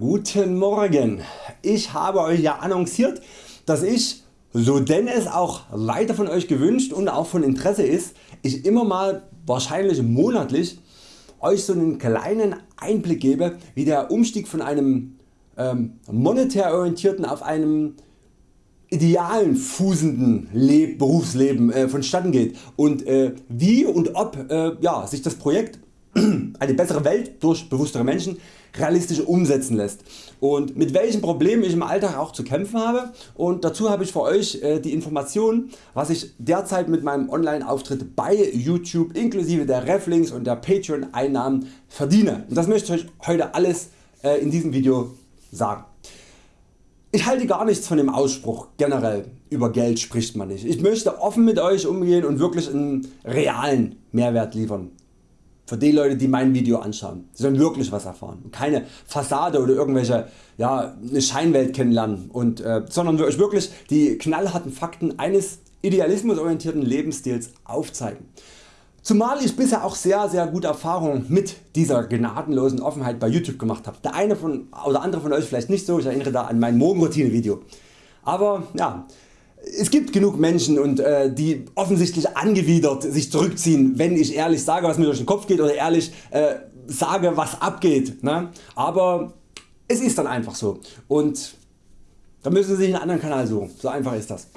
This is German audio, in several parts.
Guten Morgen. Ich habe Euch ja annonciert, dass ich, so denn es auch weiter von Euch gewünscht und auch von Interesse ist, ich immer mal wahrscheinlich monatlich Euch so einen kleinen Einblick gebe wie der Umstieg von einem ähm, monetär orientierten auf einem idealen fußenden Leb Berufsleben äh, vonstatten geht und äh, wie und ob äh, ja, sich das Projekt eine bessere Welt durch bewusstere Menschen realistisch umsetzen lässt und mit welchen Problemen ich im Alltag auch zu kämpfen habe und dazu habe ich für Euch äh, die Informationen was ich derzeit mit meinem Online Auftritt bei YouTube inklusive der Reflinks und der Patreon Einnahmen verdiene und das möchte ich Euch heute alles äh, in diesem Video sagen. Ich halte gar nichts von dem Ausspruch generell über Geld spricht man nicht. Ich möchte offen mit Euch umgehen und wirklich einen realen Mehrwert liefern. Für die Leute die mein Video anschauen. Sie sollen wirklich was erfahren. Keine Fassade oder irgendwelche ja, eine Scheinwelt kennenlernen, und, äh, sondern wirklich die knallharten Fakten eines idealismusorientierten Lebensstils aufzeigen. Zumal ich bisher auch sehr sehr gute Erfahrungen mit dieser gnadenlosen Offenheit bei YouTube gemacht habe. Der eine von, oder andere von Euch vielleicht nicht so, ich erinnere da an mein Morgenroutine Video. Aber ja, es gibt genug Menschen und äh, die offensichtlich angewidert sich zurückziehen wenn ich ehrlich sage was mir durch den Kopf geht oder ehrlich äh, sage was abgeht. Ne? Aber es ist dann einfach so und da müssen Sie sich einen anderen Kanal suchen, so einfach ist das.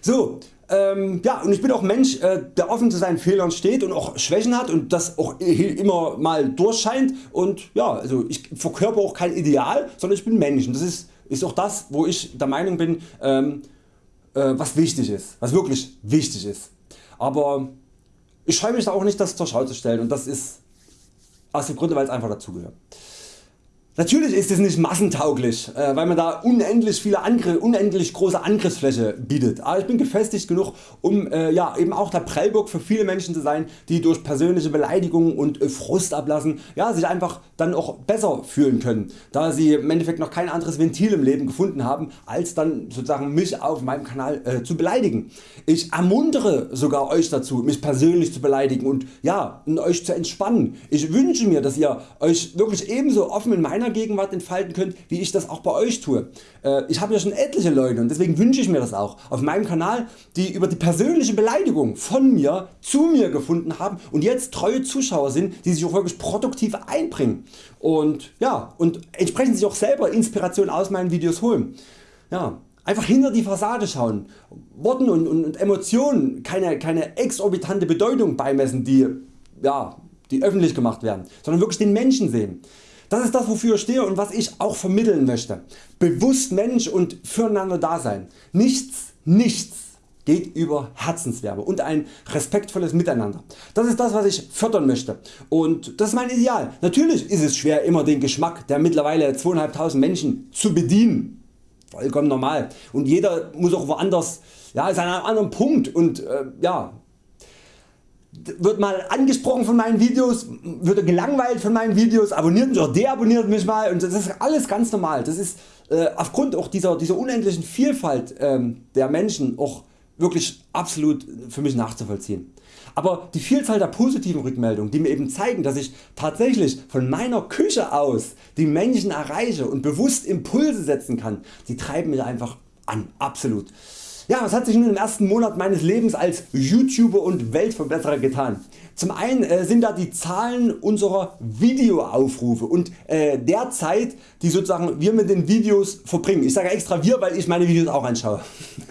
So, ähm, ja, und ich bin auch Mensch äh, der offen zu seinen Fehlern steht und auch Schwächen hat und das auch immer mal durchscheint und ja, also ich verkörper auch kein Ideal, sondern ich bin Mensch und das ist, ist auch das wo ich der Meinung bin ähm, äh, was wichtig ist, was wirklich wichtig ist. Aber ich scheue mich da auch nicht das zur Schau zu stellen und das ist aus dem Grunde weil es einfach dazugehört. Natürlich ist es nicht massentauglich, äh, weil man da unendlich, viele Angriff, unendlich große Angriffsfläche bietet, aber ich bin gefestigt genug um äh, ja, eben auch der Prellburg für viele Menschen zu sein die durch persönliche Beleidigungen und äh, Frust ablassen ja, sich einfach dann auch besser fühlen können, da sie im Endeffekt noch kein anderes Ventil im Leben gefunden haben als dann sozusagen mich auf meinem Kanal äh, zu beleidigen. Ich ermuntere sogar Euch dazu mich persönlich zu beleidigen und ja, und Euch zu entspannen. Ich wünsche mir dass ihr Euch wirklich ebenso offen in meine meiner Gegenwart entfalten könnt wie ich das auch bei Euch tue. Äh, ich habe ja schon etliche Leute und deswegen wünsche ich mir das auch auf meinem Kanal die über die persönliche Beleidigung von mir zu mir gefunden haben und jetzt treue Zuschauer sind die sich auch wirklich produktiv einbringen und, ja, und entsprechend sich auch selber Inspiration aus meinen Videos holen. Ja, Einfach hinter die Fassade schauen, Worten und, und, und Emotionen keine, keine exorbitante Bedeutung beimessen die, ja, die öffentlich gemacht werden, sondern wirklich den Menschen sehen. Das ist das wofür ich stehe und was ich auch vermitteln möchte. Bewusst Mensch und füreinander Dasein. Nichts, nichts geht über Herzenswärme und ein respektvolles Miteinander. Das ist das was ich fördern möchte und das ist mein Ideal. Natürlich ist es schwer immer den Geschmack der mittlerweile 2500 Menschen zu bedienen. Vollkommen normal und jeder muss auch woanders, ja, ist an einem anderen Punkt und äh, ja, wird mal angesprochen von meinen Videos, wird gelangweilt von meinen Videos, abonniert mich oder deabonniert mich mal und das ist alles ganz normal. Das ist äh, aufgrund auch dieser, dieser unendlichen Vielfalt ähm, der Menschen auch wirklich absolut für mich nachzuvollziehen. Aber die Vielzahl der positiven Rückmeldungen die mir eben zeigen dass ich tatsächlich von meiner Küche aus die Menschen erreiche und bewusst Impulse setzen kann, die treiben mich einfach an, absolut. Ja, was hat sich nun im ersten Monat meines Lebens als YouTuber und Weltverbesserer getan? Zum einen äh, sind da die Zahlen unserer Videoaufrufe und äh, der Zeit die sozusagen wir mit den Videos verbringen. Ich sage extra wir weil ich meine Videos auch anschaue.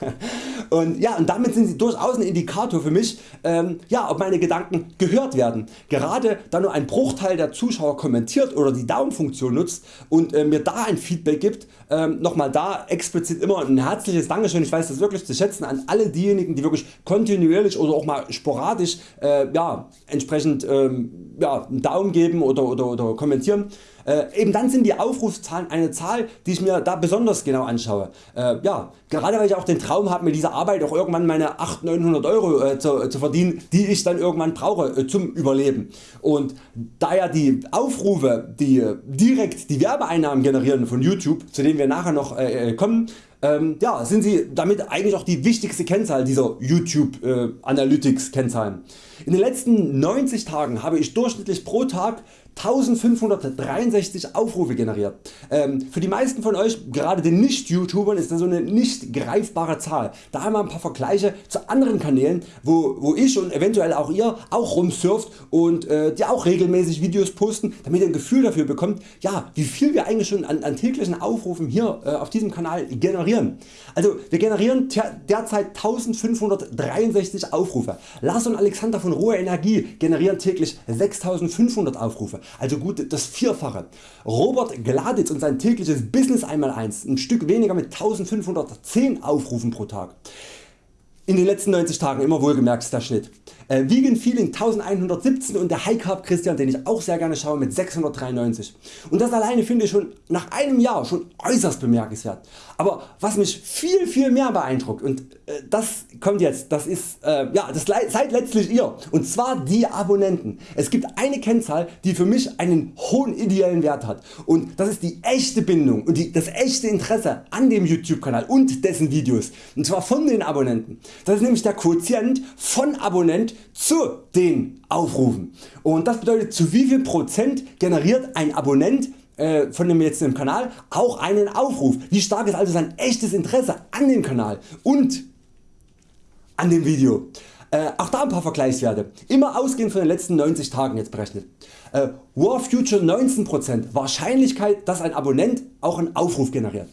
und, ja, und damit sind sie durchaus ein Indikator für mich ähm, ja, ob meine Gedanken gehört werden. Gerade da nur ein Bruchteil der Zuschauer kommentiert oder die Daumenfunktion nutzt und äh, mir da ein Feedback gibt, ähm, nochmal da explizit immer ein herzliches Dankeschön, ich weiß das wirklich zu schätzen an alle diejenigen die wirklich kontinuierlich oder auch mal sporadisch äh, ja, entsprechend ähm, ja, einen Daumen geben oder, oder, oder kommentieren. Äh, eben dann sind die Aufrufszahlen eine Zahl die ich mir da besonders genau anschaue. Äh, ja, gerade weil ich auch den Traum habe mit dieser Arbeit auch irgendwann meine 800 900 Euro äh, zu, zu, verdienen die ich dann irgendwann brauche äh, zum Überleben. Und da ja die Aufrufe die äh, direkt die Werbeeinnahmen generieren von YouTube zu denen wir nachher noch äh, kommen ähm, ja, sind sie damit eigentlich auch die wichtigste Kennzahl dieser YouTube äh, Analytics Kennzahlen. In den letzten 90 Tagen habe ich durchschnittlich pro Tag 1563 Aufrufe generiert. Ähm, für die meisten von Euch, gerade den Nicht-YouTubern, ist das so eine nicht greifbare Zahl. Da einmal ein paar Vergleiche zu anderen Kanälen, wo, wo ich und eventuell auch ihr auch rumsurft und äh, die auch regelmäßig Videos posten, damit ihr ein Gefühl dafür bekommt, ja, wie viel wir eigentlich schon an, an täglichen Aufrufen hier äh, auf diesem Kanal generieren. Also wir generieren derzeit 1563 Aufrufe. Lars und Alexander von Ruhe Energie generieren täglich 6500 Aufrufe also gut das Vierfache. Robert Gladitz und sein tägliches Business 1x1 ein Stück weniger mit 1510 Aufrufen pro Tag. In den letzten 90 Tagen immer wohlgemerkt ist der Schnitt. Äh, Vegan Feeling 1117 und der High Carb Christian den ich auch sehr gerne schaue mit 693. Und das alleine finde ich schon nach einem Jahr schon äußerst bemerkenswert. Aber was mich viel viel mehr beeindruckt und äh, das kommt jetzt, das ist äh, ja, das seid letztlich ihr und zwar die Abonnenten. Es gibt eine Kennzahl die für mich einen hohen ideellen Wert hat und das ist die echte Bindung und die, das echte Interesse an dem YouTube Kanal und dessen Videos und zwar von den Abonnenten. Das ist nämlich der Quotient von Abonnent zu den Aufrufen und das bedeutet zu wie viel Prozent generiert ein Abonnent äh, von dem jetzt im Kanal auch einen Aufruf. Wie stark ist also sein echtes Interesse an dem Kanal und an dem Video. Äh, auch da ein paar Vergleichswerte, immer ausgehend von den letzten 90 Tagen jetzt berechnet. Äh, War Future 19% Wahrscheinlichkeit dass ein Abonnent auch einen Aufruf generiert.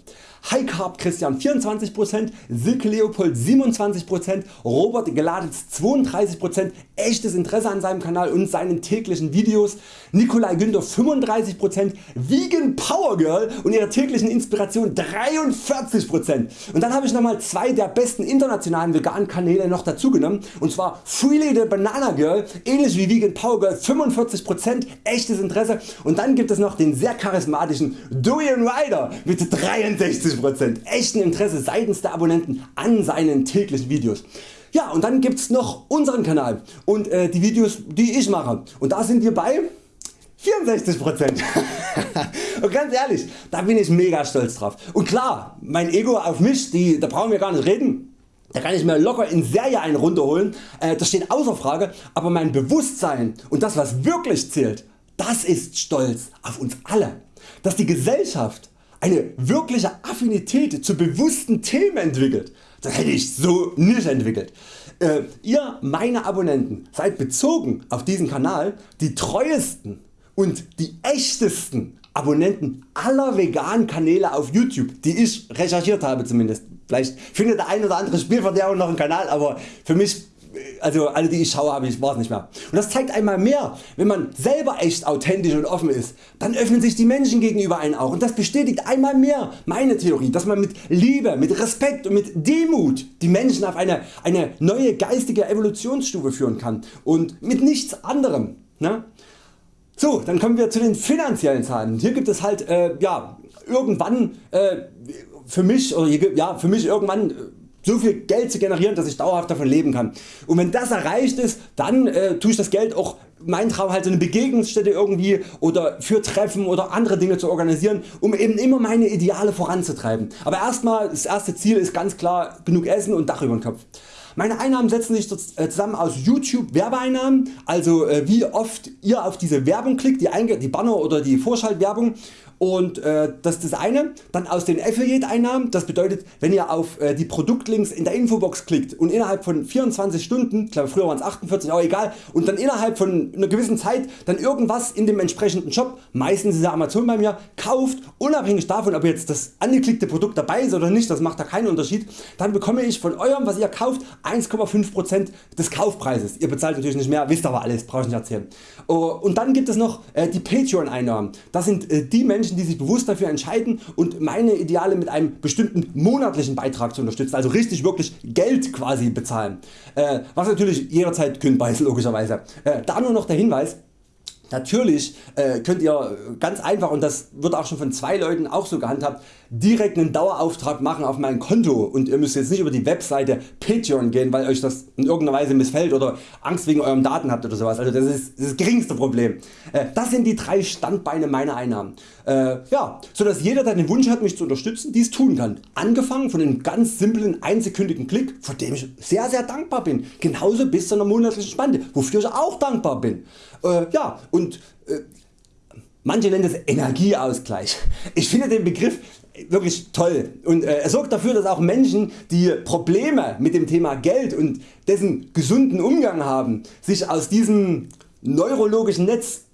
High Carb Christian 24%, Silke Leopold 27%, Robert Geladitz 32%, echtes Interesse an seinem Kanal und seinen täglichen Videos, Nikolai Günther 35%, Vegan Power Girl und ihre täglichen Inspirationen 43% und dann habe ich nochmal zwei der besten internationalen veganen Kanäle noch dazu genommen und zwar Freely the Banana Girl, ähnlich wie Vegan Power Girl 45% echtes Interesse. Und dann gibt es noch den sehr charismatischen Dorian Ryder mit 63% echten Interesse seitens der Abonnenten an seinen täglichen Videos. Ja und dann gibt's noch unseren Kanal und äh, die Videos die ich mache und da sind wir bei 64% und ganz ehrlich, da bin ich mega stolz drauf. Und klar, mein Ego auf mich, die, da brauchen wir gar nicht reden. Da kann ich mir locker in Serie einen runterholen, äh, das steht außer Frage, aber mein Bewusstsein und das was wirklich zählt, das ist Stolz auf uns alle. Dass die Gesellschaft eine wirkliche Affinität zu bewussten Themen entwickelt, das hätte ich so nicht entwickelt. Äh, ihr meine Abonnenten seid bezogen auf diesen Kanal die treuesten und die echtesten Abonnenten aller veganen Kanäle auf YouTube die ich recherchiert habe zumindest. Vielleicht findet der ein oder andere Spielverderber noch einen Kanal aber für mich also alle die ich schaue habe ich es nicht mehr. Und das zeigt einmal mehr, wenn man selber echt authentisch und offen ist, dann öffnen sich die Menschen gegenüber einen auch und das bestätigt einmal mehr meine Theorie, dass man mit Liebe, mit Respekt und mit Demut die Menschen auf eine, eine neue geistige Evolutionsstufe führen kann und mit nichts anderem. Ne? So, dann kommen wir zu den finanziellen Zahlen. Hier gibt es halt äh, ja, irgendwann äh, für mich, oder ja, für mich irgendwann äh, so viel Geld zu generieren dass ich dauerhaft davon leben kann. Und wenn das erreicht ist, dann äh, tue ich das Geld auch mein Traum halt so eine Begegnungsstätte irgendwie oder für Treffen oder andere Dinge zu organisieren, um eben immer meine Ideale voranzutreiben. Aber erstmal das erste Ziel ist ganz klar genug Essen und Dach über den Kopf. Meine Einnahmen setzen sich äh, zusammen aus YouTube Werbeeinnahmen, also äh, wie oft ihr auf diese Werbung klickt, die, die Banner oder die Vorschaltwerbung und äh, das ist das eine. Dann aus den Affiliate Einnahmen, das bedeutet wenn ihr auf äh, die Produktlinks in der Infobox klickt und innerhalb von 24 Stunden, ich glaube früher waren es 48, aber egal, und dann innerhalb von einer gewissen Zeit dann irgendwas in dem entsprechenden Shop, meistens ist Amazon bei mir, kauft, unabhängig davon ob jetzt das angeklickte Produkt dabei ist oder nicht, das macht da keinen Unterschied, dann bekomme ich von eurem was ihr kauft 1,5% des Kaufpreises. Ihr bezahlt natürlich nicht mehr, wisst aber alles, brauche ich nicht erzählen. Oh, und dann gibt es noch äh, die Patreon Einnahmen. Das sind äh, die Menschen Menschen die sich bewusst dafür entscheiden und meine Ideale mit einem bestimmten monatlichen Beitrag zu unterstützen, also richtig wirklich Geld quasi bezahlen, äh, was natürlich jederzeit kündbar ist logischerweise. Äh, da nur noch der Hinweis, Natürlich äh, könnt ihr ganz einfach und das wird auch schon von zwei Leuten auch so gehandhabt direkt einen Dauerauftrag machen auf mein Konto und ihr müsst jetzt nicht über die Webseite Patreon gehen weil Euch das in irgendeiner Weise missfällt oder Angst wegen eurem Daten habt oder sowas. Also das ist das, geringste Problem. Äh, das sind die drei Standbeine meiner Einnahmen. Äh, ja, sodass jeder der den Wunsch hat mich zu unterstützen dies tun kann. Angefangen von einem ganz simplen einsekündigen Klick vor dem ich sehr sehr dankbar bin. Genauso bis zu einer monatlichen Spende wofür ich auch dankbar bin. Äh, ja und Manche nennen das Energieausgleich. Ich finde den Begriff wirklich toll. Und äh, er sorgt dafür dass auch Menschen die Probleme mit dem Thema Geld und dessen gesunden Umgang haben sich aus diesem neurologischen Netz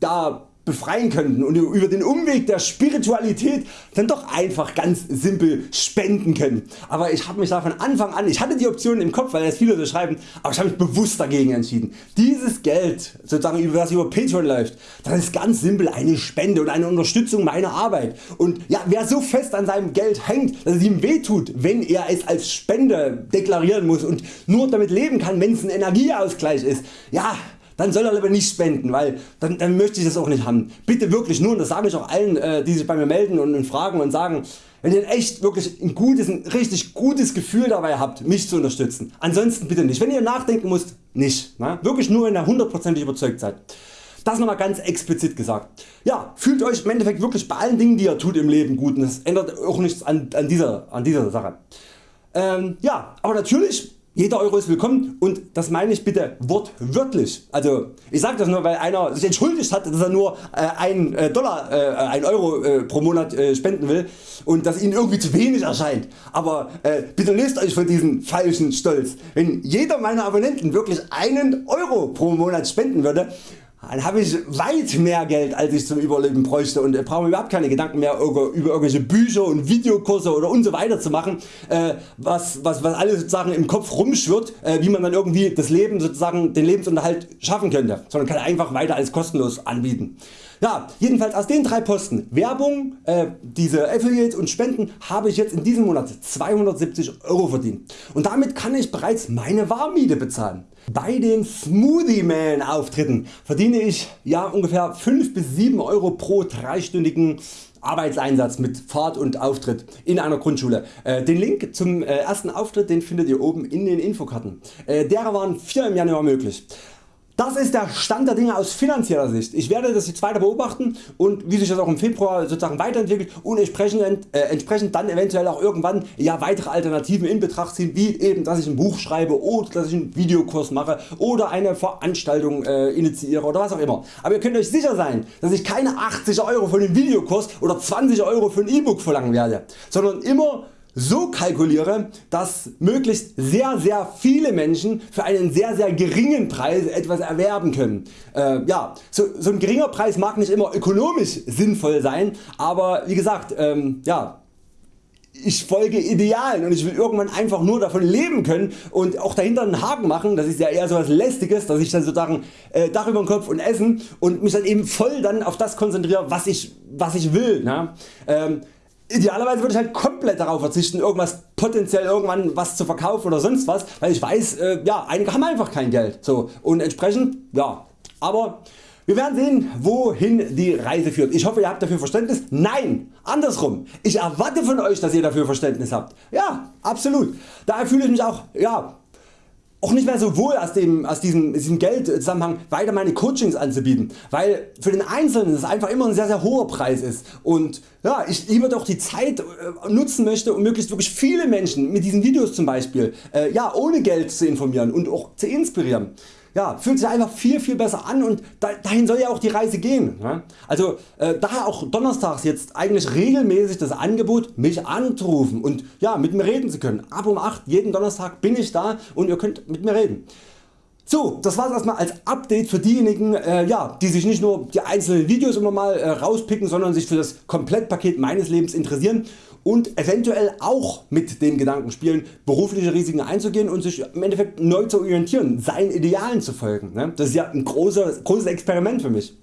da befreien könnten und über den Umweg der Spiritualität dann doch einfach ganz simpel spenden können. Aber ich habe mich da von Anfang an, ich hatte die Option im Kopf, weil jetzt viele so schreiben, aber ich habe mich bewusst dagegen entschieden. Dieses Geld, sozusagen über das über Patreon läuft, das ist ganz simpel eine Spende und eine Unterstützung meiner Arbeit. Und ja, wer so fest an seinem Geld hängt, dass es ihm wehtut, wenn er es als Spende deklarieren muss und nur damit leben kann, wenn es ein Energieausgleich ist, ja, dann soll er lieber nicht spenden, weil dann, dann möchte ich das auch nicht haben. Bitte wirklich nur, und das sage ich auch allen äh, die sich bei mir melden und, und fragen und sagen, wenn ihr echt wirklich ein gutes, ein richtig gutes Gefühl dabei habt mich zu unterstützen. Ansonsten bitte nicht. Wenn ihr nachdenken müsst, nicht. Ne? Wirklich nur wenn ihr hundertprozentig überzeugt seid. Das nochmal ganz explizit gesagt. Ja, fühlt Euch im Endeffekt wirklich bei allen Dingen die ihr tut im Leben gut und das ändert auch nichts an, an, dieser, an dieser Sache. Ähm, ja, aber natürlich jeder Euro ist willkommen und das meine ich bitte wortwörtlich. Also ich sage das nur weil einer sich entschuldigt hat dass er nur äh, 1 äh, Dollar, äh, 1 Euro äh, pro Monat äh, spenden will und das Ihnen irgendwie zu wenig erscheint. Aber äh, bitte löst Euch von diesem falschen Stolz. Wenn jeder meiner Abonnenten wirklich einen Euro pro Monat spenden würde, dann habe ich weit mehr Geld als ich zum Überleben bräuchte und brauche mir überhaupt keine Gedanken mehr über, irgendwelche Bücher und Videokurse oder und so weiter zu machen, äh, was, was, was alles sozusagen im Kopf rumschwirrt, äh, wie man dann irgendwie das Leben sozusagen den Lebensunterhalt schaffen könnte, sondern kann einfach weiter als kostenlos anbieten. Ja, jedenfalls aus den drei Posten Werbung, äh, diese Affiliates und Spenden habe ich jetzt in diesem Monat 270 Euro verdient und damit kann ich bereits meine Warmmiete bezahlen. Bei den Smoothie Man Auftritten verdiene ich ja ungefähr 5 bis 7 Euro pro dreistündigen Arbeitseinsatz mit Fahrt und Auftritt in einer Grundschule. Äh, den Link zum äh, ersten Auftritt den findet ihr oben in den Infokarten. Äh, derer waren 4 im Januar möglich. Das ist der Stand der Dinge aus finanzieller Sicht. Ich werde das jetzt weiter beobachten und wie sich das auch im Februar sozusagen weiterentwickelt und entsprechend, äh, entsprechend dann eventuell auch irgendwann ja, weitere Alternativen in Betracht ziehen, wie eben dass ich ein Buch schreibe oder dass ich einen Videokurs mache oder eine Veranstaltung äh, initiiere oder was auch immer. Aber ihr könnt Euch sicher sein, dass ich keine 80 Euro für den Videokurs oder 20 Euro für ein E-Book verlangen werde, sondern immer so kalkuliere, dass möglichst sehr sehr viele Menschen für einen sehr sehr geringen Preis etwas erwerben können. Äh, ja, so, so ein geringer Preis mag nicht immer ökonomisch sinnvoll sein, aber wie gesagt, ähm, ja, ich folge Idealen und ich will irgendwann einfach nur davon leben können und auch dahinter einen Haken machen, das ist ja eher so lästiges, dass ich dann sozusagen äh, Dach über den Kopf und Essen und mich dann eben voll dann auf das konzentriere was ich, was ich will. Ne? Ähm, Idealerweise würde ich halt komplett darauf verzichten irgendwas potenziell irgendwann was zu verkaufen oder sonst was, weil ich weiß äh, ja einige haben einfach kein Geld so und entsprechend ja aber wir werden sehen wohin die Reise führt. Ich hoffe ihr habt dafür Verständnis. Nein, andersrum. Ich erwarte von Euch dass ihr dafür Verständnis habt. Ja absolut. Daher fühle ich mich auch ja, auch nicht mehr so wohl aus, dem, aus diesem, diesem Geldzusammenhang weiter meine Coachings anzubieten, weil für den Einzelnen es einfach immer ein sehr sehr hoher Preis ist. Und ja, ich lieber doch die Zeit äh, nutzen möchte um möglichst wirklich viele Menschen mit diesen Videos zum Beispiel äh, ja, ohne Geld zu informieren und auch zu inspirieren ja, fühlt sich einfach viel viel besser an und dahin soll ja auch die Reise gehen. Also äh, daher auch donnerstags jetzt eigentlich regelmäßig das Angebot mich anzurufen und ja, mit mir reden zu können. Ab um 8 jeden Donnerstag bin ich da und ihr könnt mit mir reden. So, das war's erstmal als Update für diejenigen, äh, ja, die sich nicht nur die einzelnen Videos immer mal äh, rauspicken, sondern sich für das Komplettpaket meines Lebens interessieren und eventuell auch mit dem Gedanken spielen berufliche Risiken einzugehen und sich im Endeffekt neu zu orientieren, seinen Idealen zu folgen. Ne? Das ist ja ein großes, großes Experiment für mich.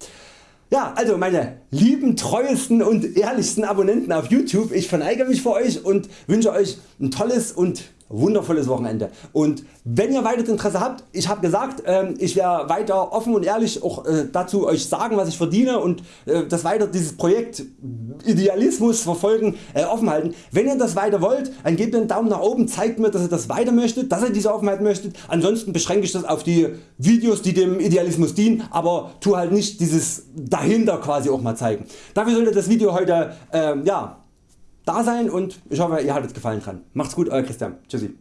Ja, also meine lieben treuesten und ehrlichsten Abonnenten auf YouTube, ich verneige mich für Euch und wünsche Euch ein tolles und wundervolles Wochenende und wenn ihr weiteres Interesse habt, ich habe gesagt ähm, ich werde weiter offen und ehrlich auch äh, dazu Euch sagen was ich verdiene und äh, das weiter dieses Projekt Idealismus verfolgen äh, offen halten. Wenn ihr das weiter wollt dann gebt einen Daumen nach oben, zeigt mir dass ihr das weiter möchtet, dass ihr diese Offenheit möchtet, ansonsten beschränke ich das auf die Videos die dem Idealismus dienen, aber tu halt nicht dieses dahinter quasi auch mal zeigen. Dafür sollte das Video heute ähm, ja, da sein und ich hoffe ihr hattet Gefallen dran. Macht's gut Euer Christian. Tschüssi.